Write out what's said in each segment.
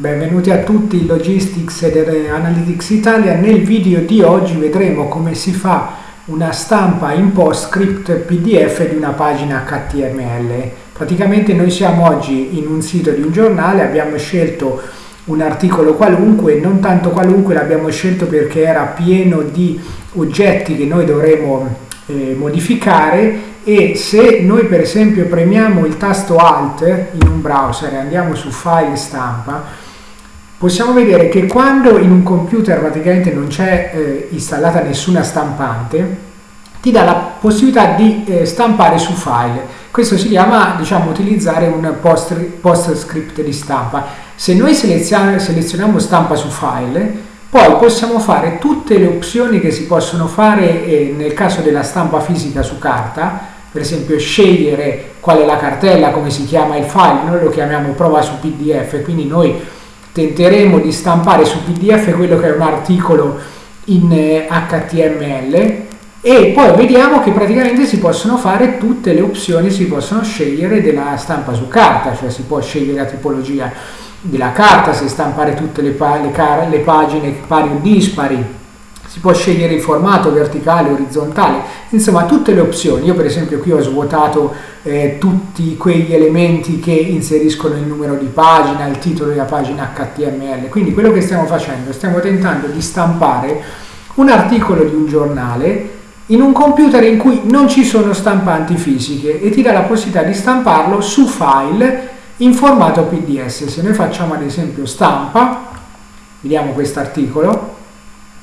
Benvenuti a tutti Logistics ed Analytics Italia. Nel video di oggi vedremo come si fa una stampa in PostScript PDF di una pagina HTML. Praticamente noi siamo oggi in un sito di un giornale, abbiamo scelto un articolo qualunque, non tanto qualunque, l'abbiamo scelto perché era pieno di oggetti che noi dovremo eh, modificare e se noi per esempio premiamo il tasto Alt in un browser e andiamo su File Stampa, possiamo vedere che quando in un computer praticamente non c'è eh, installata nessuna stampante, ti dà la possibilità di eh, stampare su file. Questo si chiama, diciamo, utilizzare un post, post script di stampa. Se noi selezioniamo, stampa su file, poi possiamo fare tutte le opzioni che si possono fare eh, nel caso della stampa fisica su carta, per esempio scegliere qual è la cartella, come si chiama il file, noi lo chiamiamo prova su PDF, quindi noi tenteremo di stampare su PDF quello che è un articolo in HTML eh, e poi vediamo che praticamente si possono fare tutte le opzioni, si possono scegliere della stampa su carta, cioè si può scegliere la tipologia della carta, se stampare tutte le, le, le pagine pari o dispari, si può scegliere il formato verticale, orizzontale, insomma tutte le opzioni. Io per esempio qui ho svuotato eh, tutti quegli elementi che inseriscono il numero di pagina, il titolo della pagina HTML. Quindi quello che stiamo facendo, stiamo tentando di stampare un articolo di un giornale in un computer in cui non ci sono stampanti fisiche e ti dà la possibilità di stamparlo su file in formato PDS. Se noi facciamo ad esempio stampa, vediamo questo articolo,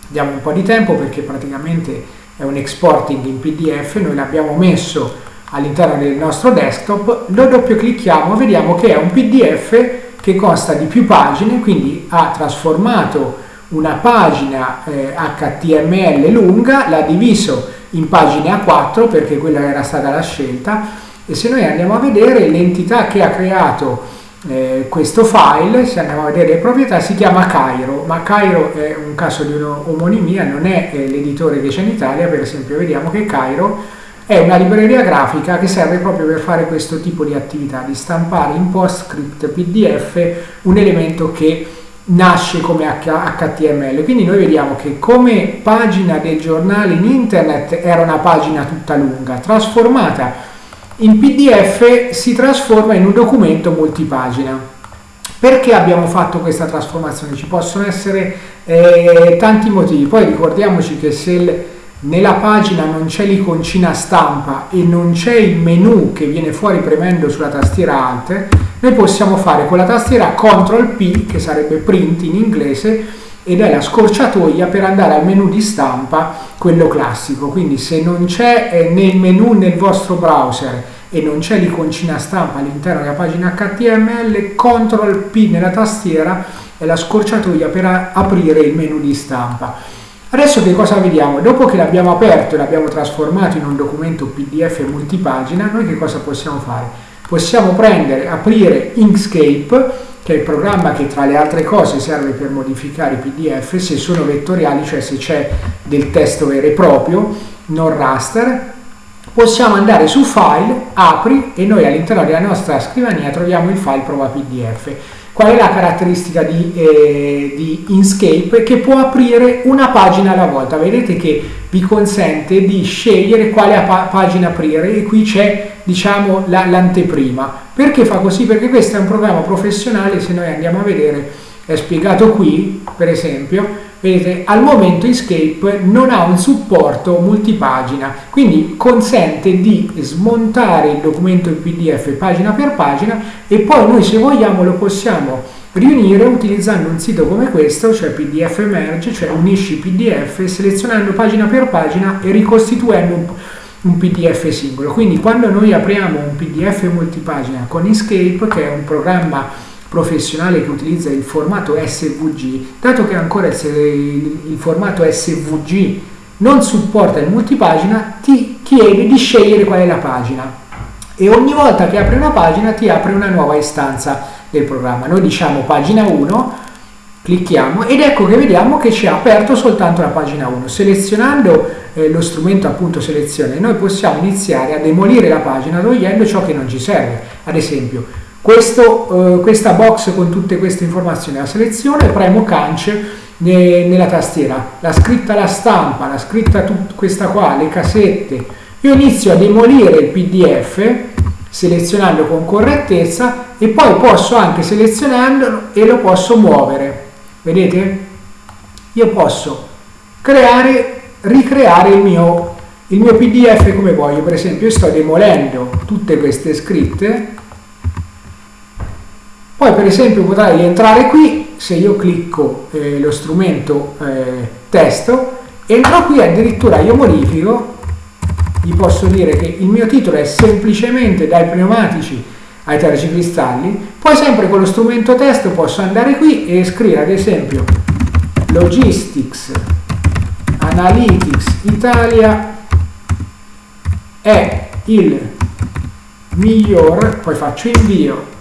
diamo un po' di tempo perché praticamente è un exporting in PDF, noi l'abbiamo messo all'interno del nostro desktop, lo doppio clicchiamo vediamo che è un PDF che consta di più pagine, quindi ha trasformato una pagina eh, HTML lunga, l'ha diviso in pagine A4 perché quella era stata la scelta e se noi andiamo a vedere l'entità che ha creato eh, questo file, se andiamo a vedere le proprietà, si chiama Cairo, ma Cairo è un caso di un'omonimia, non è eh, l'editore che c'è in Italia, per esempio vediamo che Cairo è una libreria grafica che serve proprio per fare questo tipo di attività, di stampare in PostScript PDF un elemento che nasce come HTML. Quindi noi vediamo che come pagina del giornale in internet era una pagina tutta lunga, trasformata in PDF si trasforma in un documento multipagina. Perché abbiamo fatto questa trasformazione? Ci possono essere eh, tanti motivi, poi ricordiamoci che se nella pagina non c'è l'iconcina stampa e non c'è il menu che viene fuori premendo sulla tastiera Alt, noi possiamo fare con la tastiera CTRL P, che sarebbe print in inglese, ed è la scorciatoia per andare al menu di stampa, quello classico. Quindi se non c'è eh, nel menu nel vostro browser e non c'è l'iconcina stampa all'interno della pagina HTML, CTRL P nella tastiera è la scorciatoia per aprire il menu di stampa. Adesso che cosa vediamo? Dopo che l'abbiamo aperto e l'abbiamo trasformato in un documento PDF multipagina, noi che cosa possiamo fare? Possiamo prendere, aprire Inkscape che è il programma che tra le altre cose serve per modificare i PDF se sono vettoriali, cioè se c'è del testo vero e proprio, non raster, possiamo andare su File, Apri e noi all'interno della nostra scrivania troviamo il file prova PDF. Qual è la caratteristica di, eh, di Inkscape? Che può aprire una pagina alla volta. Vedete che vi consente di scegliere quale pa pagina aprire e qui c'è diciamo l'anteprima. La, Perché fa così? Perché questo è un programma professionale, se noi andiamo a vedere, è spiegato qui, per esempio, vedete, al momento Escape non ha un supporto multipagina, quindi consente di smontare il documento in PDF pagina per pagina e poi noi se vogliamo lo possiamo riunire utilizzando un sito come questo, cioè PDF Merge, cioè unisci PDF, selezionando pagina per pagina e ricostituendo un un PDF singolo. Quindi quando noi apriamo un PDF multipagina con Escape, che è un programma professionale che utilizza il formato SVG, dato che ancora il, formato SVG non supporta il multipagina, ti chiede di scegliere qual è la pagina. E ogni volta che apri una pagina ti apre una nuova istanza del programma. Noi diciamo pagina 1 clicchiamo ed ecco che vediamo che ci ha aperto soltanto la pagina 1 selezionando eh, lo strumento appunto selezione noi possiamo iniziare a demolire la pagina togliendo ciò che non ci serve. Ad esempio questo, eh, questa box con tutte queste informazioni, la selezione, premo cance ne, nella tastiera, la scritta la stampa, la scritta questa qua, le casette, io inizio a demolire il pdf selezionando con correttezza e poi posso anche selezionarlo e lo posso muovere. Vedete? Io posso creare ricreare il mio il mio pdf come voglio. Per esempio io sto demolendo tutte queste scritte poi per esempio potrei entrare qui se io clicco eh, lo strumento eh, testo entro qui addirittura io modifico gli posso dire che il mio titolo è semplicemente dai pneumatici ai tergicristalli poi sempre con lo strumento testo posso andare qui e scrivere ad esempio logistics analytics italia è il miglior poi faccio invio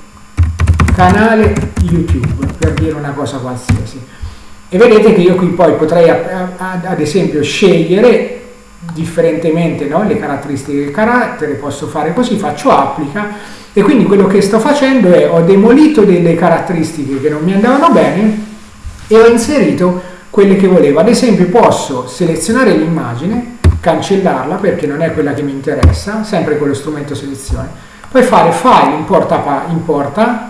canale YouTube per dire una cosa qualsiasi e vedete che io qui poi potrei ad esempio scegliere differentemente no? le caratteristiche del carattere posso fare così faccio applica e quindi quello che sto facendo è ho demolito delle caratteristiche che non mi andavano bene e ho inserito quelle che volevo ad esempio posso selezionare l'immagine cancellarla perché non è quella che mi interessa sempre con lo strumento selezione poi fare file importa, importa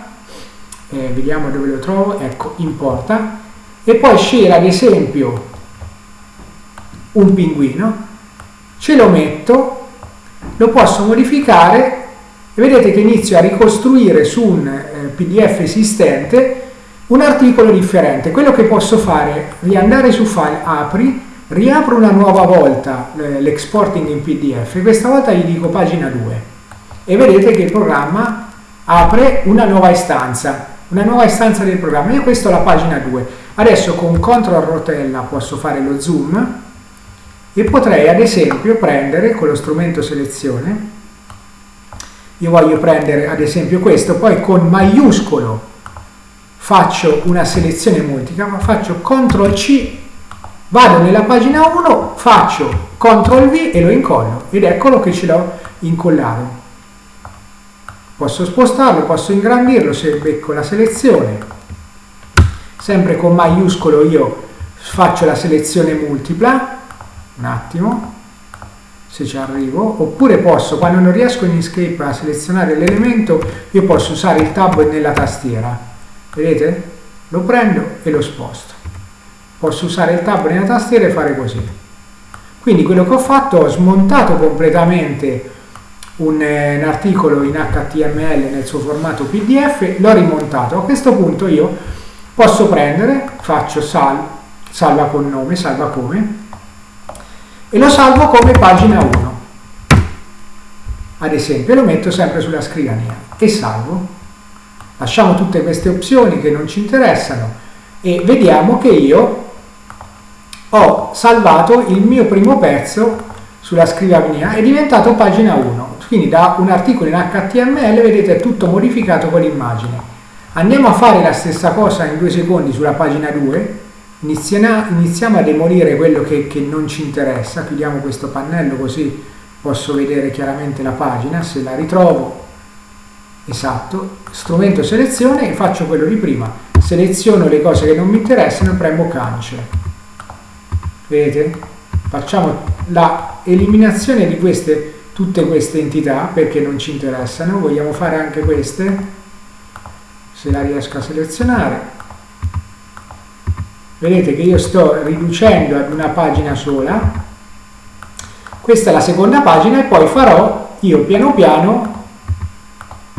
eh, vediamo dove lo trovo, ecco, importa, e poi scegliere ad esempio un pinguino, ce lo metto, lo posso modificare e vedete che inizio a ricostruire su un eh, pdf esistente un articolo differente. Quello che posso fare è riandare su file, apri, riapro una nuova volta eh, l'exporting in pdf, questa volta gli dico pagina 2 e vedete che il programma apre una nuova istanza una nuova istanza del programma. Io questa ho la pagina 2. Adesso con CTRL rotella posso fare lo zoom e potrei ad esempio prendere con lo strumento selezione, io voglio prendere ad esempio questo, poi con maiuscolo faccio una selezione multipla, ma faccio CTRL C, vado nella pagina 1, faccio CTRL V e lo incollo ed eccolo che ce l'ho incollato. Posso spostarlo, posso ingrandirlo se becco la selezione. Sempre con maiuscolo io faccio la selezione multipla, un attimo, se ci arrivo, oppure posso, quando non riesco in Inkscape a selezionare l'elemento, io posso usare il tab nella tastiera. Vedete? Lo prendo e lo sposto. Posso usare il tab nella tastiera e fare così. Quindi quello che ho fatto, ho smontato completamente un, eh, un, articolo in HTML nel suo formato PDF, l'ho rimontato. A questo punto io posso prendere, faccio sal, salva con nome, salva come, e lo salvo come pagina 1. Ad esempio, lo metto sempre sulla scrivania e salvo. Lasciamo tutte queste opzioni che non ci interessano e vediamo che io ho salvato il mio primo pezzo sulla scrivania, è diventato pagina 1 quindi da un articolo in HTML vedete è tutto modificato con l'immagine. Andiamo a fare la stessa cosa in due secondi sulla pagina 2 iniziamo a demolire quello che, che non ci interessa. Chiudiamo questo pannello così posso vedere chiaramente la pagina se la ritrovo. Esatto. Strumento selezione e faccio quello di prima. Seleziono le cose che non mi interessano e premo cancel. Vedete? Facciamo la eliminazione di queste tutte queste entità perché non ci interessano, vogliamo fare anche queste, se la riesco a selezionare. Vedete che io sto riducendo ad una pagina sola, questa è la seconda pagina e poi farò, io piano piano,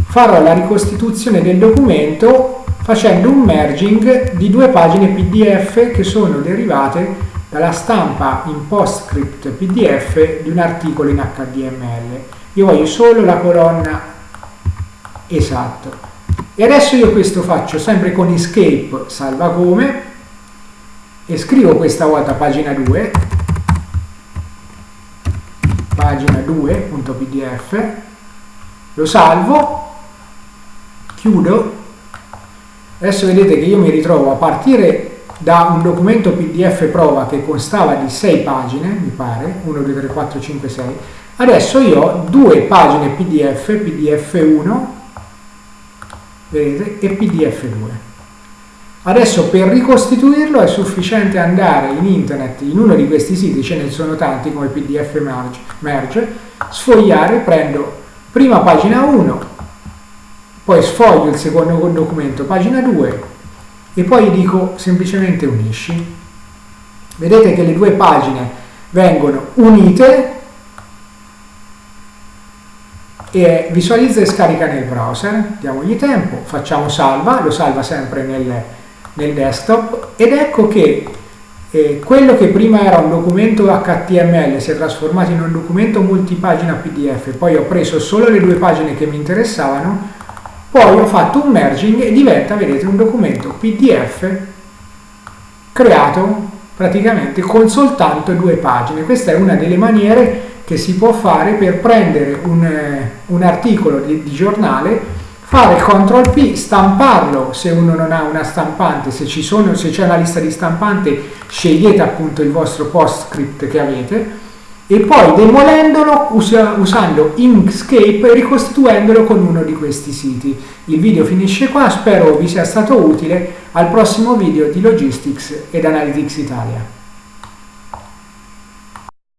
farò la ricostituzione del documento facendo un merging di due pagine PDF che sono derivate dalla stampa in PostScript PDF di un articolo in HTML. Io voglio solo la colonna esatto. E adesso io questo faccio sempre con escape salva come e scrivo questa volta pagina 2 pagina 2.pdf lo salvo chiudo adesso vedete che io mi ritrovo a partire da un documento PDF prova che constava di 6 pagine, mi pare, 1, 2, 3, 4, 5, 6, adesso io ho due pagine PDF, PDF 1 vedete, e PDF2. Adesso per ricostituirlo è sufficiente andare in internet, in uno di questi siti, ce ne sono tanti come PDF Merge, merge sfogliare, prendo prima pagina 1, poi sfoglio il secondo documento, pagina 2, e poi dico semplicemente unisci. Vedete che le due pagine vengono unite e visualizza e scarica nel browser, diamogli tempo, facciamo salva, lo salva sempre nel, nel desktop. Ed ecco che eh, quello che prima era un documento HTML si è trasformato in un documento multipagina PDF, poi ho preso solo le due pagine che mi interessavano, poi ho fatto un merging e diventa, vedete, un documento PDF creato praticamente con soltanto due pagine. Questa è una delle maniere che si può fare per prendere un, eh, un articolo di, di giornale fare CTRL P, stamparlo se uno non ha una stampante, se, c'è una lista di stampante scegliete appunto il vostro postscript che avete e poi demolendolo usa, usando Inkscape e ricostituendolo con uno di questi siti. Il video finisce qua, spero vi sia stato utile, al prossimo video di Logistics ed Analytics Italia.